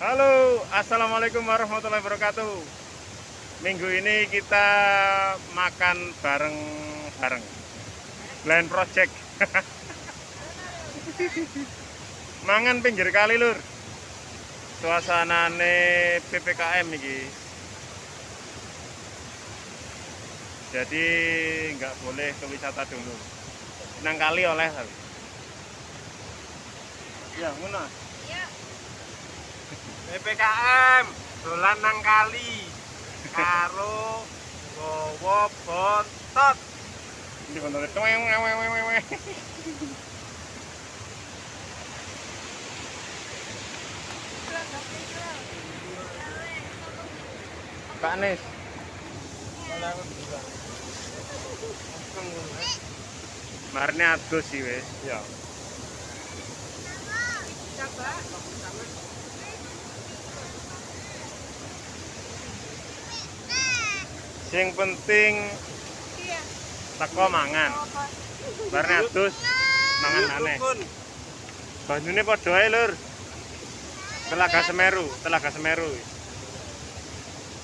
Halo, Assalamualaikum warahmatullahi wabarakatuh. Minggu ini kita makan bareng-bareng. Blind Project. Mangan pinggir kali lur. Suasanane PPKM nih Jadi nggak boleh ke wisata dulu. Nang kali oleh Ya, mana? PPKM dolan nang kali karo gowo bontot Ini bener. Weng, weng, weng, weng, weng. Pak Nis. Marne adus sih wis. Ya. Sing penting teko mangan. Marne adus mangan aneh. Banyune padha ae, Lur. Telaga Semeru, Telaga Semeru.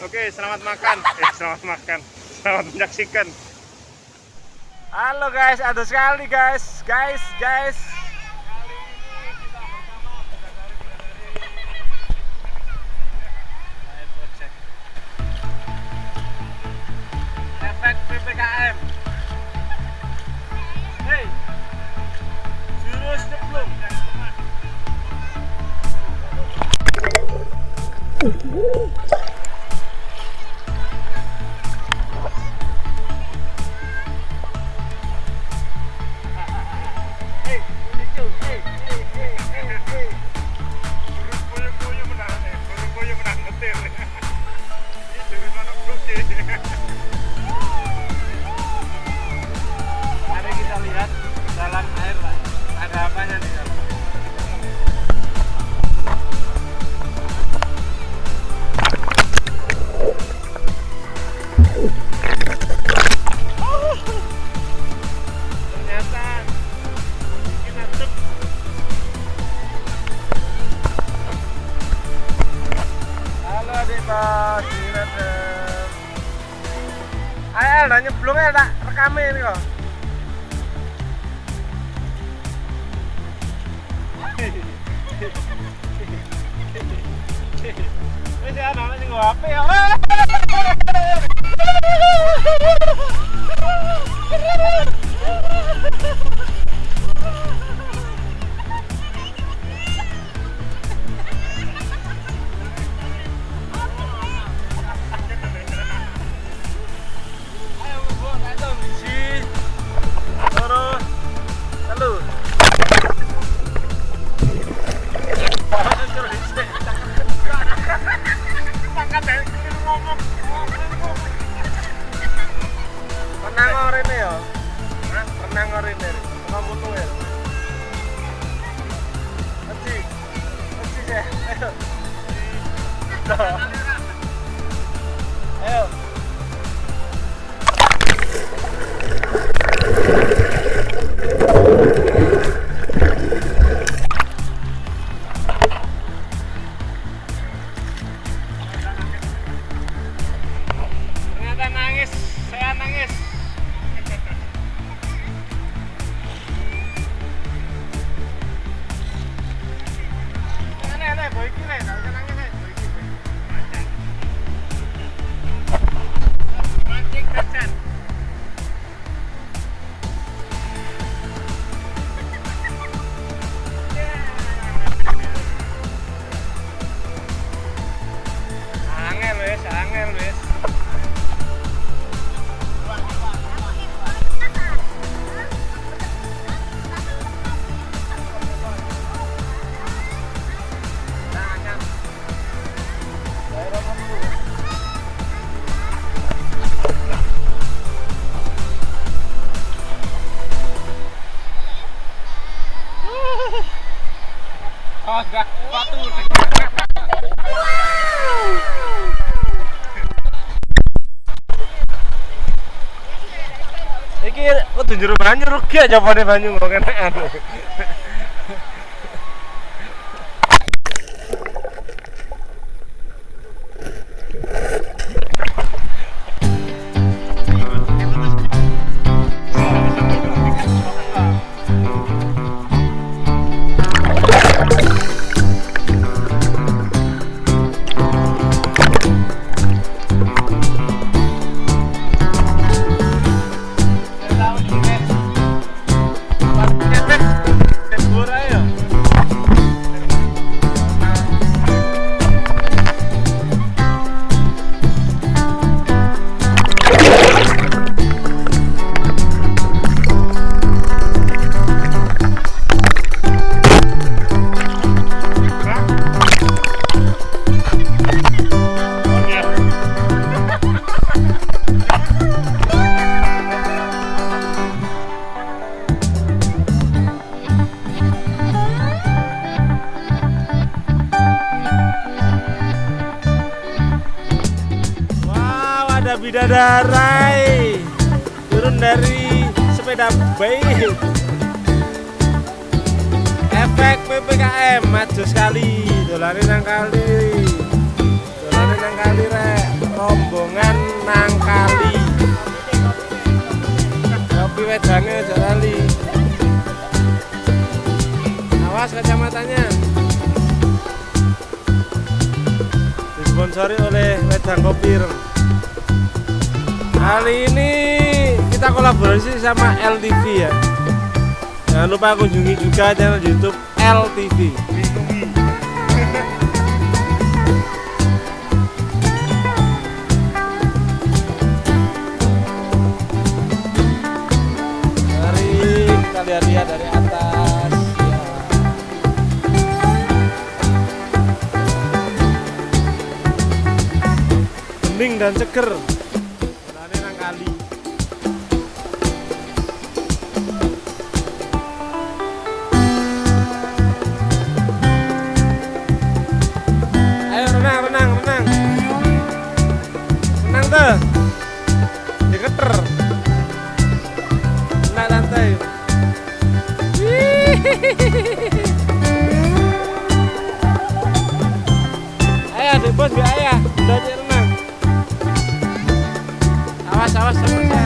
Oke, selamat makan. Eh, selamat makan. Selamat menyaksikan. halo guys ada sekali guys guys guys Woo! Rekamin ini kok. Wis ya ana nggo HP ya. Orang ini, kamu tuh Oh, enggak, batu. Iki kudu njero banyu rugi aja pada banyu kok kenekan. Bidadarai. Turun dari sepeda baik efek PPKM maju sekali. Dolane nang kali. Dolane nang kali rek. Rombongan nang kali. Kopi wedange aja awas kacamatanya. Disponsori oleh wedang kopi Rem. Kali ini kita kolaborasi sama LTV ya jangan lupa kunjungi juga channel YouTube LTV Mari kita lihat-lihat dari atas. Bening dan seger. Bos biar ayah. Udah cek renang. Awas, awas sama saya.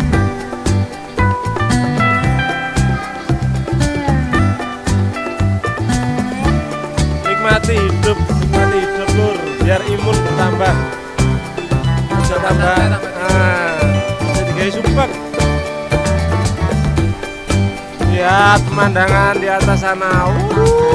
Nikmati hidup, nikmati hidup lur, biar imun bertambah. Bisa tambah. Nah, jadi kayak sumpah. Lihat pemandangan di atas sana. Uh.